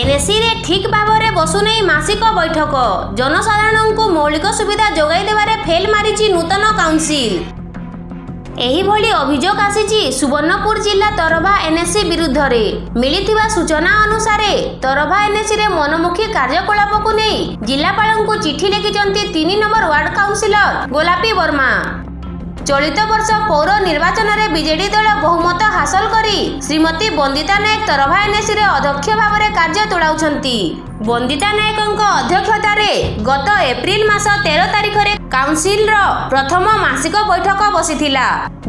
এনএসিরে ঠিক ভাবে বসুনেই মাসিক বৈঠক জনসাধারণকে মৌলিক সুবিধা যোগাই দেবার ফেল মারিছি নূতন কাউন্সিল এইভাবে অভিযোগ আসিছি সুবর্ণপুর জেলা তরভা এনএসি বিরুদ্ধে মিলিথিবা সূচনা অনুসারে তরভা এনএসি রে মনোমুখী কার্যকলাপক নেই জেলাপাল চিঠি লিখিছেন তিন নম্বর ওয়ার্ড কাউন্সিলর গোলাপী বর্মা ଚଳିତ ବର୍ଷ ପୌର ନିର୍ବାଚନରେ ବିଜେଡି ଦଳ ବହୁମତ ହାସଲ କରି ଶ୍ରୀମତୀ ବନ୍ଦିତା ନାୟକ ତରଭା ଅଧ୍ୟକ୍ଷ ଭାବରେ କାର୍ଯ୍ୟ ତୋଳାଉଛନ୍ତି ବନ୍ଦିତା ନାୟକଙ୍କ ଅଧ୍ୟକ୍ଷତାରେ ଗତ ଏପ୍ରିଲ ମାସ ତେର ତାରିଖରେ କାଉନସିଲର ପ୍ରଥମ ମାସିକ ବୈଠକ ବସିଥିଲା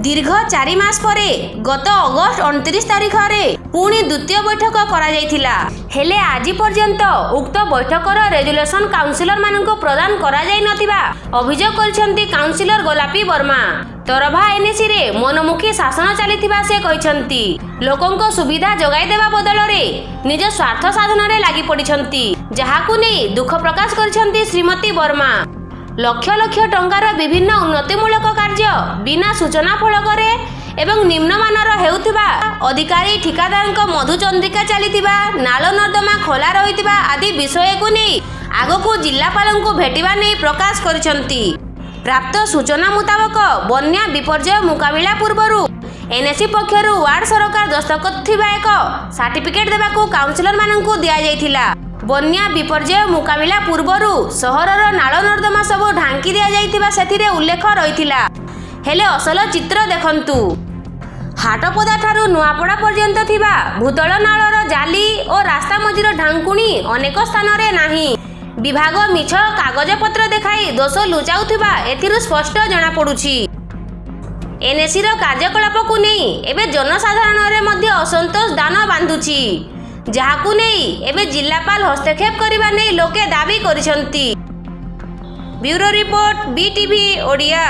ଦୀର୍ଘ ଚାରି ମାସ ପରେ ଗତ ଅଗଷ୍ଟ ଅଣତିରିଶ ତାରିଖରେ ପୁଣି ଦ୍ୱିତୀୟ ବୈଠକ କରାଯାଇଥିଲା ହେଲେ ଆଜି ପର୍ଯ୍ୟନ୍ତ ଉକ୍ତ ବୈଠକର ରେଜୁଲେସନ କାଉନସିଲରମାନଙ୍କୁ ପ୍ରଦାନ କରାଯାଇନଥିବା ଅଭିଯୋଗ କରିଛନ୍ତି କାଉନସିଲର ଗୋଲାପୀ ବର୍ମା ତରଭା ଏନ୍ଏସିରେ ମନମୁଖୀ ଶାସନ ଚାଲିଥିବା ସେ କହିଛନ୍ତି ଲୋକଙ୍କ ସୁବିଧା ଯୋଗାଇ ଦେବା ବଦଳରେ ନିଜ ସ୍ୱାର୍ଥ ସାଧନରେ ଲାଗି ପଡ଼ିଛନ୍ତି ଯାହାକୁ ନେଇ ଦୁଃଖ ପ୍ରକାଶ କରିଛନ୍ତି ଶ୍ରୀମତୀ ବର୍ମା ଲକ୍ଷ ଲକ୍ଷ ଟଙ୍କାର ବିଭିନ୍ନ ଉନ୍ନତିମୂଳକ କାର୍ଯ୍ୟ ବିନା ସୂଚନା ଫଳକରେ ଏବଂ ନିମ୍ନମାନର ହେଉଥିବା ଅଧିକାରୀ ଠିକାଦାରଙ୍କ ମଧୁଚନ୍ଦ୍ରିକା ଚାଲିଥିବା ନାଳ ନର୍ଦ୍ଦମା ଖୋଲା ରହିଥିବା ଆଦି ବିଷୟକୁ ନେଇ ଆଗକୁ ଜିଲ୍ଲାପାଳଙ୍କୁ ଭେଟିବା ନେଇ ପ୍ରକାଶ କରିଛନ୍ତି ପ୍ରାପ୍ତ ସୂଚନା ମୁତାବକ ବନ୍ୟା ବିପର୍ଯ୍ୟୟ ମୁକାବିଲା ପୂର୍ବରୁ ଏନ୍ଏସି ପକ୍ଷରୁ ୱାର୍ଡ ସରକାର ଦସ୍ତଖତ ଥିବା ଏକ ସାର୍ଟିଫିକେଟ୍ ଦେବାକୁ କାଉନସିଲରମାନଙ୍କୁ ଦିଆଯାଇଥିଲା ବନ୍ୟା ବିପର୍ଯ୍ୟୟ ମୁକାବିଲା ପୂର୍ବରୁ ସହରର ନାଳ ନର୍ଦ୍ଦମା ସବୁ ଢାଙ୍କି ଦିଆଯାଇଥିବା ସେଥିରେ ଉଲ୍ଲେଖ ରହିଥିଲା ହେଲେ ଅସଲ ଚିତ୍ର ଦେଖନ୍ତୁ ହାଟପଦା ଠାରୁ ନୂଆପଡ଼ା ପର୍ଯ୍ୟନ୍ତ ଥିବା ଭୂତଳ ନାଳର ଜାଲି ଓ ରାସ୍ତା ମଝିର ଢାଙ୍କୁଣୀ ଅନେକ ସ୍ଥାନରେ ନାହିଁ ବିଭାଗ ମିଛ କାଗଜପତ୍ର ଦେଖାଇ ଦୋଷ ଲୁଚାଉଥିବା ଏଥିରୁ ସ୍ପଷ୍ଟ ଜଣାପଡ଼ୁଛି ଏନ୍ଏସିର କାର୍ଯ୍ୟକଳାପକୁ ନେଇ ଏବେ ଜନସାଧାରଣରେ ମଧ୍ୟ ଅସନ୍ତୋଷ ଦାନ ବାନ୍ଧୁଛି ଯାହାକୁ ନେଇ ଏବେ ଜିଲ୍ଲାପାଳ ହସ୍ତକ୍ଷେପ କରିବା ନେଇ ଲୋକେ ଦାବି କରିଛନ୍ତି ବ୍ୟୁରୋ ରିପୋର୍ଟ ବିଟିଭି ଓଡ଼ିଆ